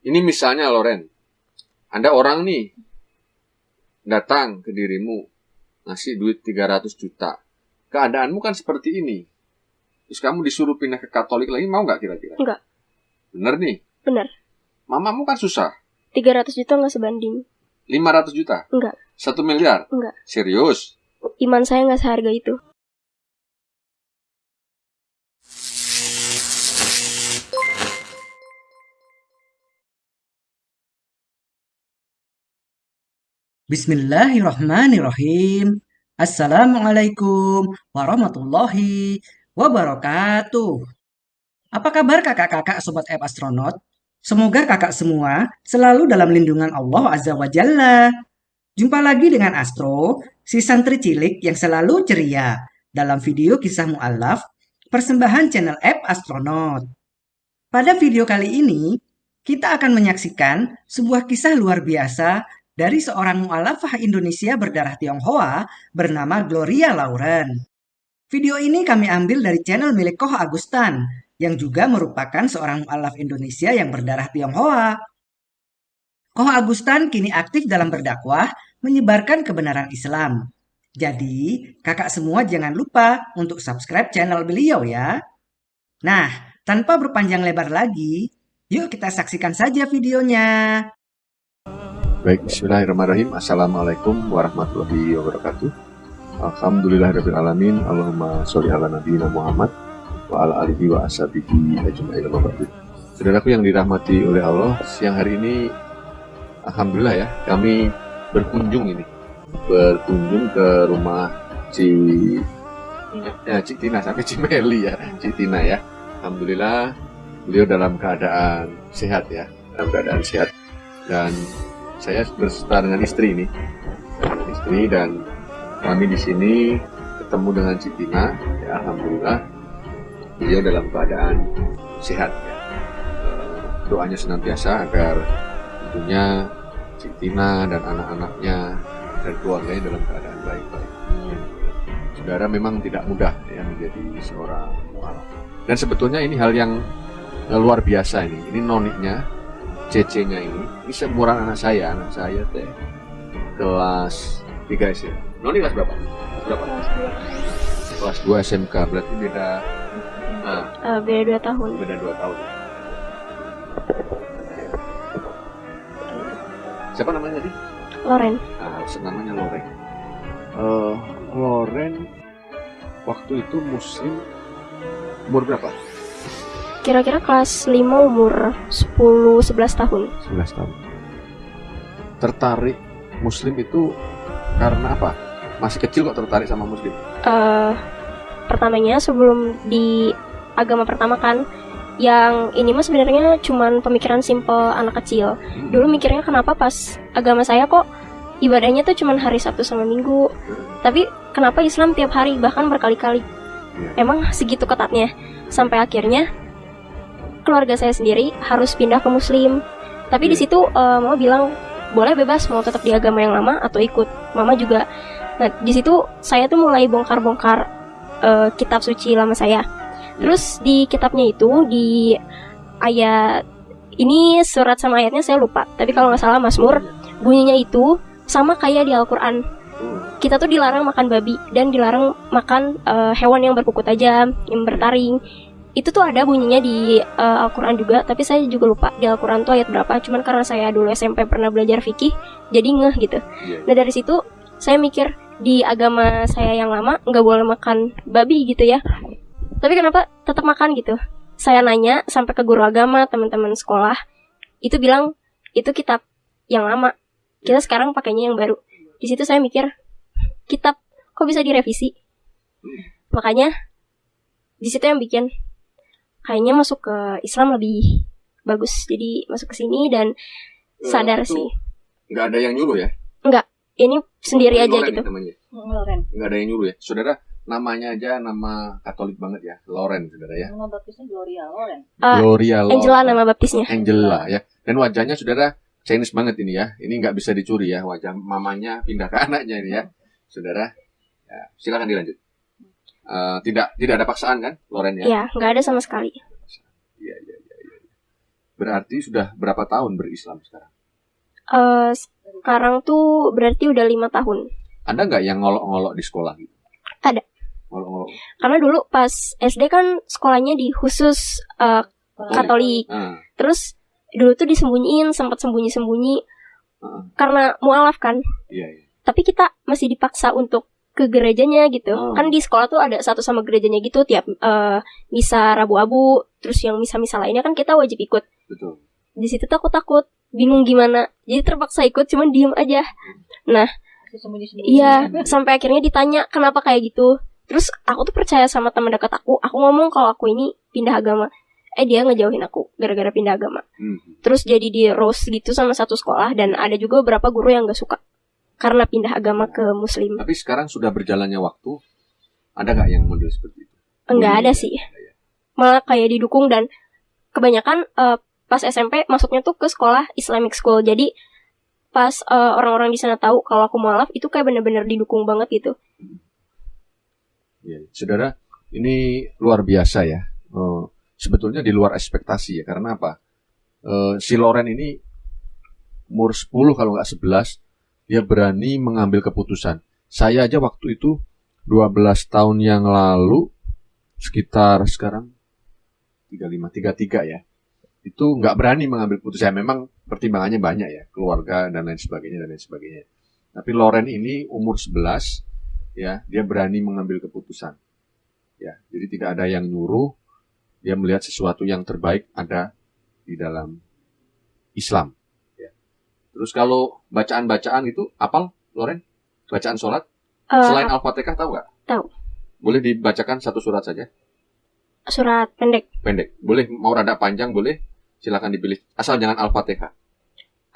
Ini misalnya Loren, Anda orang nih datang ke dirimu ngasih duit 300 juta. Keadaanmu kan seperti ini. Terus kamu disuruh pindah ke Katolik lagi mau nggak kira-kira? Enggak. Bener nih. Bener. Mamamu kan susah. 300 juta nggak sebanding. 500 juta? Enggak. Satu miliar? Enggak. Serius? Iman saya nggak seharga itu. Bismillahirrahmanirrahim. Assalamualaikum warahmatullahi wabarakatuh. Apa kabar kakak-kakak sobat app astronaut? Semoga kakak semua selalu dalam lindungan Allah Azza wa Jalla. Jumpa lagi dengan Astro, si santri cilik yang selalu ceria dalam video kisah mu'alaf persembahan channel app astronaut. Pada video kali ini, kita akan menyaksikan sebuah kisah luar biasa dari seorang mu'alafah Indonesia berdarah Tionghoa bernama Gloria Lauren. Video ini kami ambil dari channel milik Koh Agustan, yang juga merupakan seorang mu'alaf Indonesia yang berdarah Tionghoa. Koh Agustan kini aktif dalam berdakwah menyebarkan kebenaran Islam. Jadi, kakak semua jangan lupa untuk subscribe channel beliau ya. Nah, tanpa berpanjang lebar lagi, yuk kita saksikan saja videonya. Baik, bismillahirrahmanirrahim. Assalamualaikum warahmatullahi wabarakatuh. Alhamdulillahirrahmanirrahim. Allahumma sholli ala nabiyina Muhammad wa ala alihi wa ashabihi ajma'in Saudaraku yang dirahmati oleh Allah, siang hari ini Alhamdulillah ya, kami berkunjung ini. Berkunjung ke rumah Ci ya, Cik Tina sampai Cimeli ya, Cik Tina ya. Alhamdulillah beliau dalam keadaan sehat ya, dalam keadaan sehat dan saya berserta dengan istri ini. Istri dan kami di sini ketemu dengan Citina ya alhamdulillah beliau dalam keadaan sehat ya. doanya senantiasa agar tentunya Citina dan anak-anaknya dan keluarganya dalam keadaan baik-baik. Saudara memang tidak mudah ya menjadi seorang mualaf. Dan sebetulnya ini hal yang luar biasa ini. Ini noniknya CC-nya ini ini seumuran anak saya anak saya teh kelas 3 SD Noni kelas berapa? berapa? kelas 2 SMK berarti beda nah, uh, beda 2 tahun beda 2 tahun siapa namanya tadi? Loren ah, namanya Loren uh, Loren waktu itu muslim umur berapa? Kira-kira kelas 5 umur 10-11 tahun 11 tahun Tertarik muslim itu karena apa? Masih kecil kok tertarik sama muslim? Uh, pertamanya sebelum di agama pertama kan yang ini mah sebenarnya cuman pemikiran simple anak kecil. Hmm. Dulu mikirnya kenapa pas agama saya kok ibadahnya tuh cuman hari Sabtu sama Minggu. Tapi kenapa Islam tiap hari bahkan berkali-kali? Ya. Emang segitu ketatnya. Sampai akhirnya keluarga saya sendiri harus pindah ke muslim. Tapi di iya. situ uh, mama bilang boleh bebas mau tetap di agama yang lama atau ikut. Mama juga nah di situ saya tuh mulai bongkar-bongkar uh, kitab suci lama saya. Terus di kitabnya itu di ayat ini surat sama ayatnya saya lupa tapi kalau nggak salah Mazmur bunyinya itu sama kayak di Al-Quran. Kita tuh dilarang makan babi dan dilarang makan uh, hewan yang berkuku tajam yang bertaring itu tuh ada bunyinya di uh, Al-Quran juga tapi saya juga lupa di Al-Quran tuh ayat berapa. Cuman karena saya dulu SMP pernah belajar fikih jadi ngeh gitu. Yeah. nah dari situ saya mikir di agama saya yang lama nggak boleh makan babi gitu ya. Tapi kenapa tetap makan gitu? Saya nanya sampai ke guru agama teman-teman sekolah itu bilang itu kitab yang lama. Kita sekarang pakainya yang baru. Di situ saya mikir kitab kok bisa direvisi? Makanya di situ yang bikin kayaknya masuk ke Islam lebih bagus. Jadi masuk ke sini dan eh, sadar sih. nggak ada yang nyuruh ya? Nggak. Ini sendiri aja gitu. Loren. Nggak ada yang nyuruh ya? Saudara namanya aja nama Katolik banget ya. Loren saudara ya. Nama baptisnya Gloria Loren. Uh, Gloria Loren. Angela nama baptisnya. Angela ya. Dan wajahnya saudara Chinese banget ini ya. Ini nggak bisa dicuri ya. Wajah mamanya pindah ke anaknya ini ya. Saudara ya, silakan dilanjut Uh, tidak tidak ada paksaan kan Loren ya? Iya, nggak ada sama sekali. Iya iya iya. Ya. Berarti sudah berapa tahun berislam sekarang? Eh, sekarang tuh berarti udah lima tahun. Ada nggak yang ngolok-ngolok di sekolah gitu? Ada. Ngolok-ngolok. Karena dulu pas SD kan sekolahnya di khusus eh, Katolik. Ah, Terus dulu tuh disembunyiin, sempat sembunyi-sembunyi ah, karena mualaf kan. iya, iya. Tapi kita masih dipaksa untuk ke gerejanya gitu. Oh. Kan di sekolah tuh ada satu sama gerejanya gitu tiap eh, misa Rabu-Abu, terus yang misa-misa lainnya kan kita wajib ikut. Betul. Di situ tuh aku takut, bingung gimana. Jadi terpaksa ikut cuman diem aja. Iya, sampai akhirnya ditanya kenapa kayak gitu. Terus aku tuh percaya sama teman dekat aku. Aku ngomong kalau aku ini pindah agama. Eh dia ngejauhin aku gara-gara pindah agama. Hmm. Terus jadi di roast gitu sama satu sekolah dan ada juga beberapa guru yang gak suka karena pindah agama ke muslim. Tapi sekarang sudah berjalannya waktu, ada nggak yang model seperti itu? Enggak ada Iya, sih. iya. Malah kayak didukung dan kebanyakan eh, pas SMP masuknya tuh ke sekolah Islamic school. Jadi pas eh, orang-orang di sana tahu kalau aku mualaf itu kayak bener-bener didukung banget gitu. Iya, Saudara, ini luar biasa ya. Eh, sebetulnya di luar ekspektasi ya. Karena apa? Eh, si Loren ini umur 10 kalau nggak 11, dia berani mengambil keputusan. Saya aja waktu itu 12 tahun yang lalu, sekitar sekarang 35, 33 ya. Itu nggak berani mengambil keputusan. Memang pertimbangannya banyak ya. Keluarga dan lain sebagainya dan lain sebagainya. Tapi Loren ini umur 11, ya dia berani mengambil keputusan ya jadi tidak ada yang nyuruh dia melihat sesuatu yang terbaik ada di dalam Islam ya terus kalau bacaan-bacaan itu apal Loren? Bacaan sholat? Eh, selain al-fatihah tahu nggak? Tahu. boleh dibacakan satu surat saja. Surat pendek. Pendek. Boleh mau rada panjang boleh. Silakan dipilih. Asal jangan al-fatihah.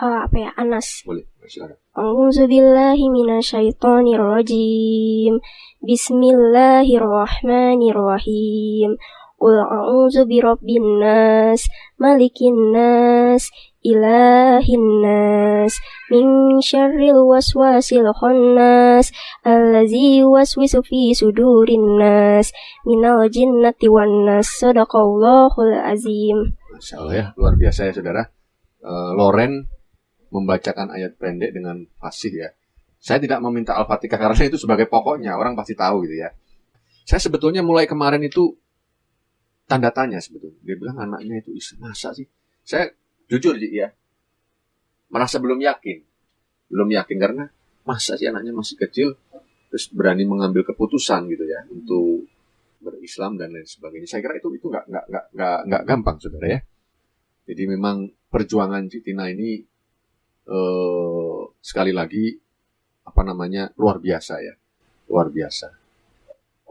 Eh, apa ya? Anas. boleh silakan. A'udzu billahi minasyaitonir rajim. Bismillahirrahmanirrahim. Qul a'udzu birabbin nas, malikin nas, ilahin nas, min syarril waswasil khannas, allazi waswisu fi sudurin nas, minal jinnati wan nas. Sadaqallahul azim. Masya Allah ya luar biasa ya saudara Eh, Loren membacakan ayat pendek dengan fasih ya. Saya tidak meminta Al-Fatihah karena itu sebagai pokoknya, orang pasti tahu gitu ya. Saya sebetulnya mulai kemarin itu tanda tanya sebetulnya. Dia bilang anaknya itu Islam. Masa sih? Saya jujur ya, merasa belum yakin. Belum yakin karena masa sih anaknya masih kecil terus berani mengambil keputusan gitu ya untuk berislam dan lain sebagainya. Saya kira itu itu nggak nggak nggak nggak nggak gampang saudara ya. Jadi memang perjuangan Citina ini eh, sekali lagi apa namanya luar biasa ya, luar biasa.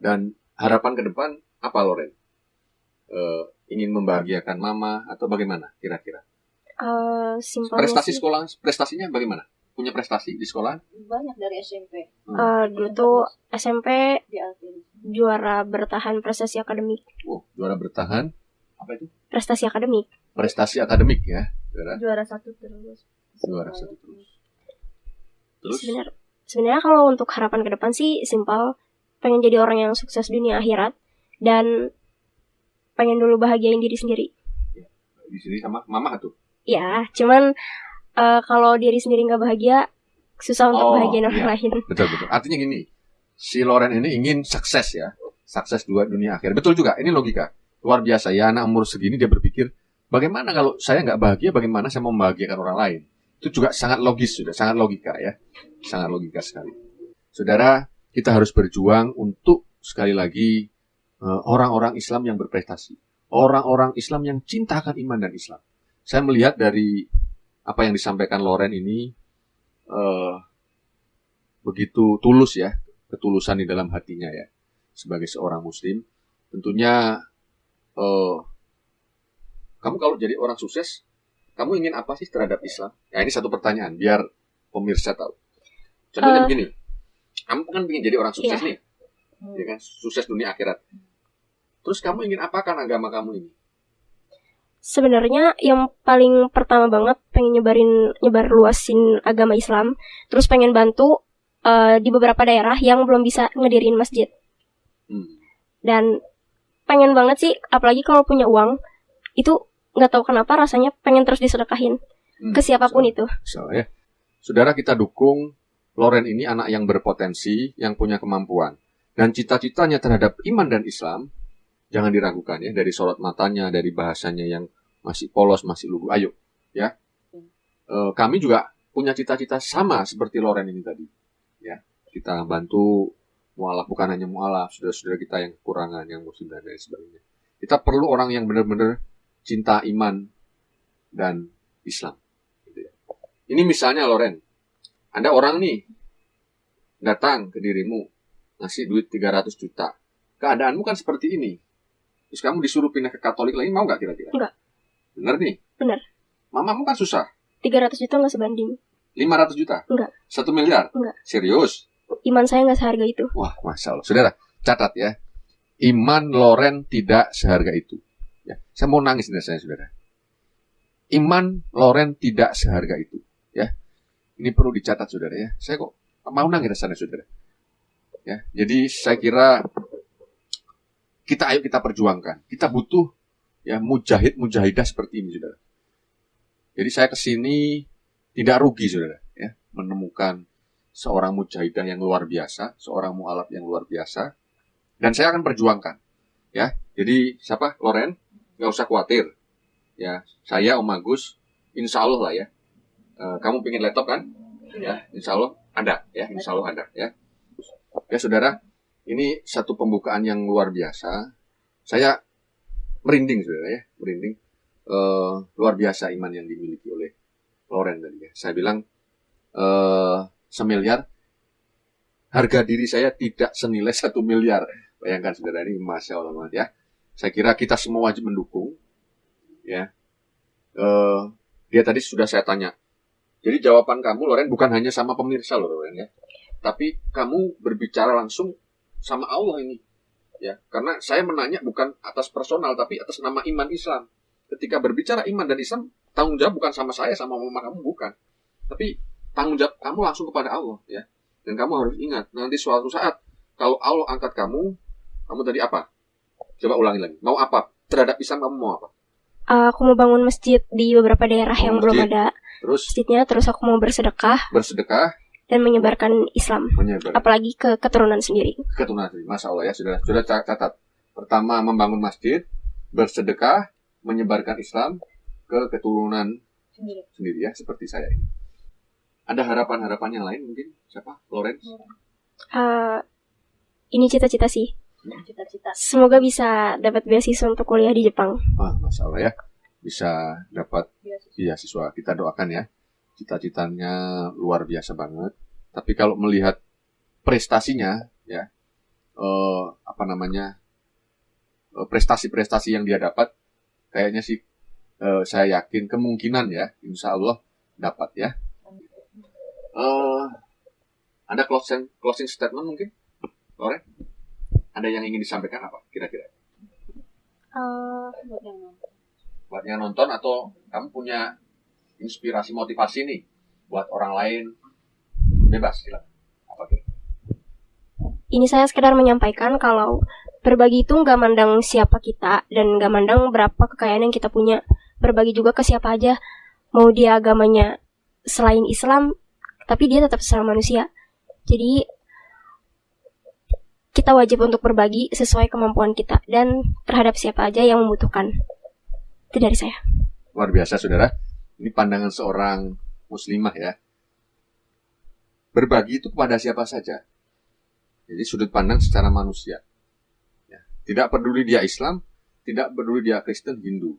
Dan harapan ke depan apa Loren? Eh, ingin membahagiakan mama atau bagaimana kira-kira? Eh, simpelnya Prestasi sih, sekolah, prestasinya bagaimana? Punya prestasi di sekolah? banyak dari SMP eh, dulu tuh SMP di Alvin. juara bertahan prestasi akademik. Oh, juara bertahan. Apa itu? Prestasi akademik. Prestasi akademik ya, saudara. Juara satu terus. Juara satu terus. Terus? Sebenarnya sebenarnya kalau untuk harapan ke depan sih simpel pengen jadi orang yang sukses dunia akhirat dan pengen dulu bahagiain diri sendiri. Di sini sama mama tuh. Ya, cuman eh, kalau diri sendiri nggak bahagia susah untuk Oh, bahagiain orang iya. lain. Betul betul. Artinya gini, si Loren ini ingin sukses ya, sukses dua dunia akhir. Betul juga. Ini logika luar biasa ya. Anak umur segini dia berpikir, bagaimana kalau saya nggak bahagia, bagaimana saya mau membahagiakan orang lain? Itu juga sangat logis sudah, sangat logika ya, sangat logika sekali. Saudara, kita harus berjuang untuk sekali lagi orang-orang Islam yang berprestasi, orang-orang Islam yang cinta akan iman dan Islam. Saya melihat dari apa yang disampaikan Loren ini. eh, begitu tulus ya, ketulusan di dalam hatinya ya, sebagai seorang muslim. Tentunya eh, kamu kalau jadi orang sukses, kamu ingin apa sih terhadap Islam? Ya ini satu pertanyaan, biar pemirsa tahu. Contohnya Eh. begini, kamu kan ingin jadi orang sukses Iya. nih, ya kan, sukses dunia akhirat. Terus kamu ingin apakan agama kamu ini? Sebenarnya yang paling pertama banget pengen nyebarin nyebar luasin agama Islam, terus pengen bantu eh, di beberapa daerah yang belum bisa ngedirin masjid. Hmm. dan pengen banget sih apalagi kalau punya uang itu nggak tahu kenapa rasanya pengen terus disedekahin Hmm, ke siapa pun so- itu. so, ya. Saudara kita dukung Loren ini anak yang berpotensi, yang punya kemampuan. Dan cita-citanya terhadap iman dan Islam, jangan diragukan ya, dari sorot matanya, dari bahasanya yang masih polos, masih lugu. Ayo, ya. Eh, kami juga punya cita-cita sama seperti Loren ini tadi. Ya, kita bantu mualaf, bukan hanya mualaf, saudara-saudara kita yang kekurangan, yang muslim dan lain sebagainya. Kita perlu orang yang benar-benar cinta iman dan Islam. Gitu ya. Ini misalnya Loren, ada orang nih datang ke dirimu ngasih duit 300 juta. Keadaanmu kan seperti ini. Terus kamu disuruh pindah ke Katolik lagi mau nggak kira-kira? Nggak. Bener nih? Bener. Mamamu kan susah. 300 juta nggak sebanding. 500 juta? Nggak. Satu miliar? Nggak. Serius? Iman saya nggak seharga itu. Wah, Masya Allah. Saudara, catat ya. Iman Loren tidak seharga itu. Ya, saya mau nangis nih saya, saudara. Iman Loren tidak seharga itu. Ya, ini perlu dicatat, saudara ya. Saya kok mau nangis rasanya, saudara. Ya, jadi saya kira kita ayo kita perjuangkan. Kita butuh ya mujahid mujahidah seperti ini, saudara. Jadi saya ke sini tidak rugi, saudara, ya, menemukan seorang mujahidah yang luar biasa, seorang mualaf yang luar biasa, dan saya akan perjuangkan. Ya, jadi siapa? Loren, nggak usah khawatir. Ya, saya Om Agus, insya Allah lah ya. Eh, kamu pengen laptop kan? Ya, insya Allah ada. Ya, insya Allah ada. Ya, ya saudara, ini satu pembukaan yang luar biasa. Saya merinding, saudara ya, merinding. Eh, luar biasa iman yang dimiliki oleh Loren tadi ya. Saya bilang eh semiliar harga diri saya tidak senilai satu miliar. Bayangkan saudara ini masya Allah banget ya. Saya kira kita semua wajib mendukung. Ya, Eh dia tadi sudah saya tanya. Jadi jawaban kamu Loren bukan hanya sama pemirsa loh Loren ya, tapi kamu berbicara langsung sama Allah ini. Ya, karena saya menanya bukan atas personal tapi atas nama iman Islam. Ketika berbicara iman dan Islam, tanggung jawab bukan sama saya sama mama kamu bukan. Tapi tanggung jawab kamu langsung kepada Allah ya. Dan kamu harus ingat nanti suatu saat kalau Allah angkat kamu, kamu tadi apa? Coba ulangi lagi. Mau apa? Terhadap Islam kamu mau apa? Aku mau bangun masjid di beberapa daerah Bangun yang belum masjid. ada Terus masjidnya. Terus aku mau bersedekah bersedekah dan menyebarkan Islam. menyebar Apalagi ke keturunan sendiri. keturunan. Masya Allah ya sudah sudah ca- catat. Pertama membangun masjid, bersedekah, menyebarkan Islam ke keturunan Sendiri. sendiri ya seperti saya ini. Ada harapan-harapan yang lain mungkin? Siapa? Lawrence? Eh, ini cita-cita sih. Cita-cita. Semoga bisa dapat beasiswa untuk kuliah di Jepang. Wah, Masya Allah ya. Bisa dapat Beasiswa. Iya siswa kita doakan ya. Cita-citanya luar biasa banget. Tapi kalau melihat prestasinya ya eh, apa namanya eh, prestasi-prestasi yang dia dapat kayaknya sih eh, saya yakin kemungkinan ya insya Allah dapat ya. Eh, ada closing closing statement mungkin, Loren? Ada yang ingin disampaikan apa kira-kira? Eh, Buat yang nonton. buat yang nonton atau kamu punya inspirasi motivasi nih buat orang lain bebas silakan apa kira ini saya sekedar menyampaikan kalau berbagi itu nggak mandang siapa kita dan nggak mandang berapa kekayaan yang kita punya. Berbagi juga ke siapa aja. Mau dia agamanya selain Islam, tapi dia tetap sesama manusia. Jadi kita wajib untuk berbagi sesuai kemampuan kita dan terhadap siapa aja yang membutuhkan. Itu dari saya. luar biasa saudara ini pandangan seorang muslimah ya. Berbagi itu kepada siapa saja. Jadi sudut pandang secara manusia. Ya. tidak peduli dia Islam tidak peduli dia Kristen Hindu.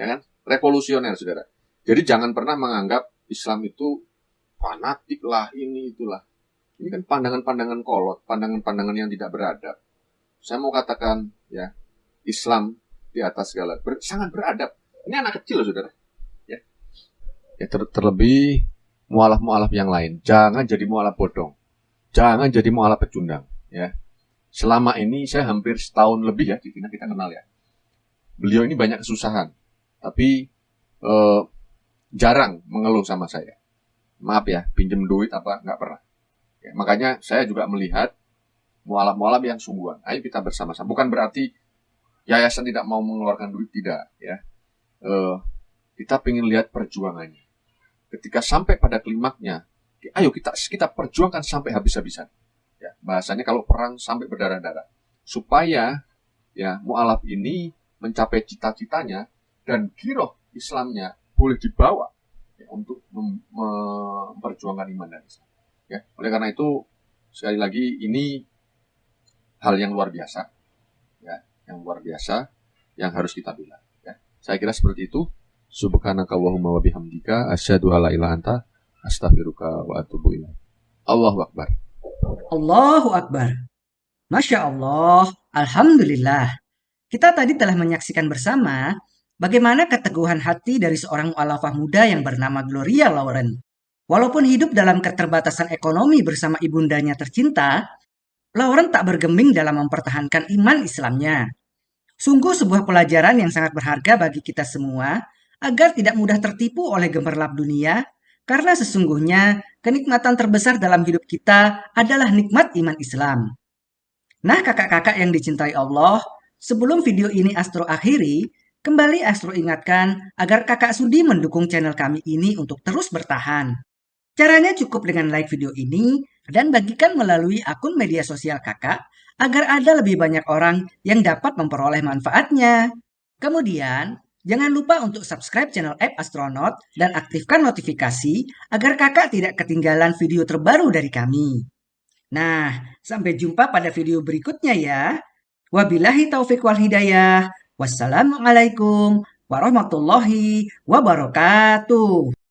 Ya kan? Revolusioner saudara. Jadi jangan pernah menganggap Islam itu fanatik lah ini itulah. Ini kan pandangan-pandangan kolot pandangan-pandangan yang tidak beradab. Saya mau katakan ya Islam di atas segala ber- sangat beradab. Ini anak kecil loh saudara ya ter- terlebih mualaf-mualaf yang lain. Jangan jadi mualaf bodong. Jangan jadi mualaf pecundang ya. Selama ini saya hampir setahun lebih ya kita kita kenal ya. Beliau ini banyak kesusahan tapi eh, jarang mengeluh sama saya. Maaf ya pinjem duit apa nggak pernah. Ya, makanya saya juga melihat mualaf-mualaf yang sungguhan. Ayo kita bersama-sama. Bukan berarti yayasan tidak mau mengeluarkan duit tidak ya. Eh, kita pengen lihat perjuangannya. Ketika sampai pada klimaknya, ayo kita kita perjuangkan sampai habis-habisan. Ya, bahasanya kalau perang sampai berdarah-darah, supaya ya mualaf ini mencapai cita-citanya dan giroh Islamnya boleh dibawa ya, untuk mem- memperjuangkan iman dan Islam. Ya, oleh karena itu sekali lagi ini hal yang luar biasa, ya, yang luar biasa yang harus kita bela. Ya. Saya kira seperti itu. Subhanaka wa bihamdika asyhadu alla ilaha anta astaghfiruka wa atubu ilaik. Allahu akbar. Allahu Akbar. Masya Allah, Alhamdulillah. Kita tadi telah menyaksikan bersama bagaimana keteguhan hati dari seorang mu'alafah muda yang bernama Gloria Lauren. Walaupun hidup dalam keterbatasan ekonomi bersama ibundanya tercinta, Lauren tak bergeming dalam mempertahankan iman Islamnya. Sungguh sebuah pelajaran yang sangat berharga bagi kita semua agar tidak mudah tertipu oleh gemerlap dunia karena sesungguhnya kenikmatan terbesar dalam hidup kita adalah nikmat iman Islam. Nah, kakak-kakak yang dicintai Allah, sebelum video ini Astro akhiri, kembali Astro ingatkan agar kakak sudi mendukung channel kami ini untuk terus bertahan. Caranya cukup dengan like video ini dan bagikan melalui akun media sosial kakak agar ada lebih banyak orang yang dapat memperoleh manfaatnya. Kemudian, Jangan lupa untuk subscribe channel App Astronaut dan aktifkan notifikasi agar kakak tidak ketinggalan video terbaru dari kami. Nah, sampai jumpa pada video berikutnya ya. Wabillahi taufik wal hidayah. Wassalamualaikum warahmatullahi wabarakatuh.